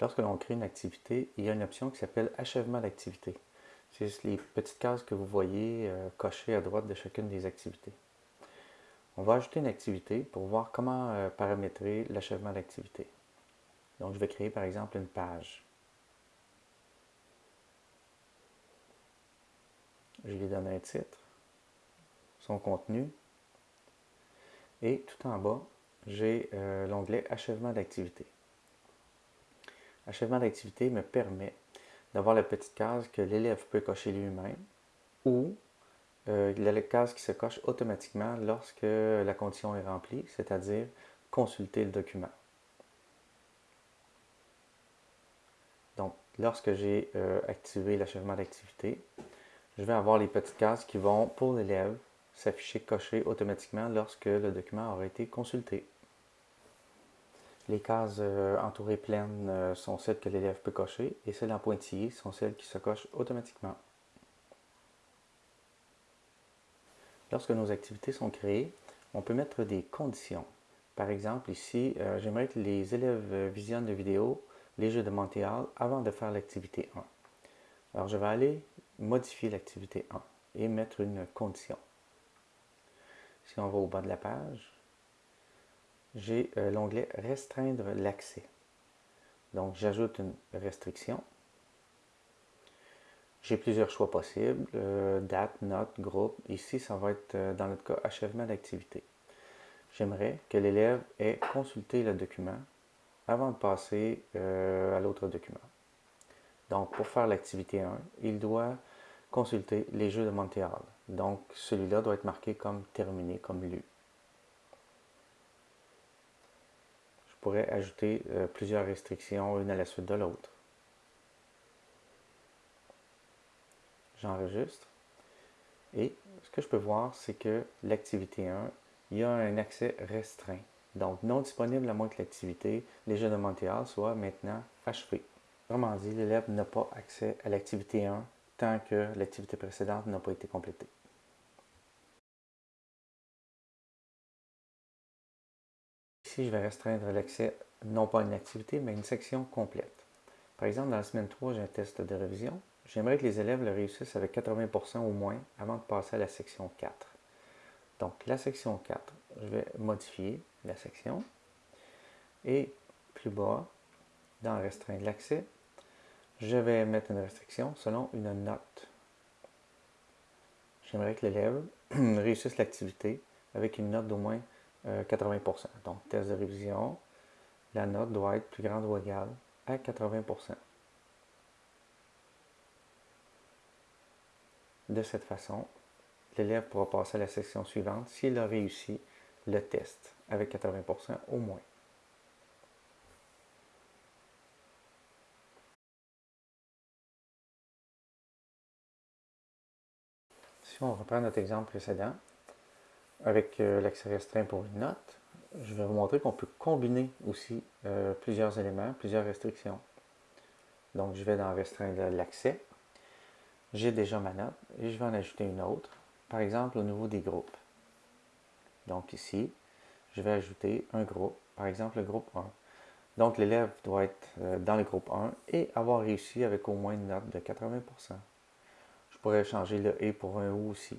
Lorsque l'on crée une activité, il y a une option qui s'appelle Achèvement d'activité. C'est les petites cases que vous voyez euh, cochées à droite de chacune des activités. On va ajouter une activité pour voir comment euh, paramétrer l'achèvement d'activité. Donc, je vais créer par exemple une page. Je lui donne un titre, son contenu, et tout en bas, j'ai euh, l'onglet Achèvement d'activité. Achèvement d'activité me permet d'avoir la petite case que l'élève peut cocher lui-même ou euh, la case qui se coche automatiquement lorsque la condition est remplie, c'est-à-dire consulter le document. Donc, lorsque j'ai euh, activé l'achèvement d'activité, je vais avoir les petites cases qui vont, pour l'élève, s'afficher cochées automatiquement lorsque le document aura été consulté. Les cases euh, entourées pleines euh, sont celles que l'élève peut cocher et celles en pointillés sont celles qui se cochent automatiquement. Lorsque nos activités sont créées, on peut mettre des conditions. Par exemple, ici, euh, j'aimerais que les élèves visionnent la vidéo Les Jeux de Montréal avant de faire l'activité 1. Alors, je vais aller modifier l'activité 1 et mettre une condition. Si on va au bas de la page, j'ai euh, l'onglet Restreindre l'accès. Donc, j'ajoute une restriction. J'ai plusieurs choix possibles, euh, date, note, groupe. Ici, ça va être, euh, dans notre cas, achèvement d'activité. J'aimerais que l'élève ait consulté le document avant de passer à l'autre document. Donc, pour faire l'activité 1, il doit consulter les Jeux de Montréal. Donc, celui-là doit être marqué comme terminé, comme lu. Pourrais ajouter euh, plusieurs restrictions une à la suite de l'autre. J'enregistre. Et ce que je peux voir, c'est que l'activité 1, il y a un accès restreint. Donc, non disponible à moins que l'activité, les jeux de Montréal, soit maintenant achevé. Autrement dit, l'élève n'a pas accès à l'activité 1 tant que l'activité précédente n'a pas été complétée. Ici, je vais restreindre l'accès non pas à une activité, mais à une section complète. Par exemple, dans la semaine 3, j'ai un test de révision. J'aimerais que les élèves le réussissent avec 80% au moins avant de passer à la section 4. Donc, la section 4, je vais modifier la section. Et plus bas, dans Restreindre l'accès, je vais mettre une restriction selon une note. J'aimerais que l'élève réussisse l'activité avec une note d'au moins 80%. Euh, Donc, test de révision, la note doit être plus grande ou égale à 80%. De cette façon, l'élève pourra passer à la section suivante s'il a réussi le test avec 80% au moins. Si on reprend notre exemple précédent, avec euh, l'accès restreint pour une note, je vais vous montrer qu'on peut combiner aussi euh, plusieurs éléments, plusieurs restrictions. Donc, je vais dans restreindre l'accès. J'ai déjà ma note et je vais en ajouter une autre. Par exemple, au niveau des groupes. Donc ici, je vais ajouter un groupe, par exemple le groupe 1. Donc l'élève doit être euh, dans le groupe 1 et avoir réussi avec au moins une note de 80%. Je pourrais changer le « et » pour un « ou » aussi.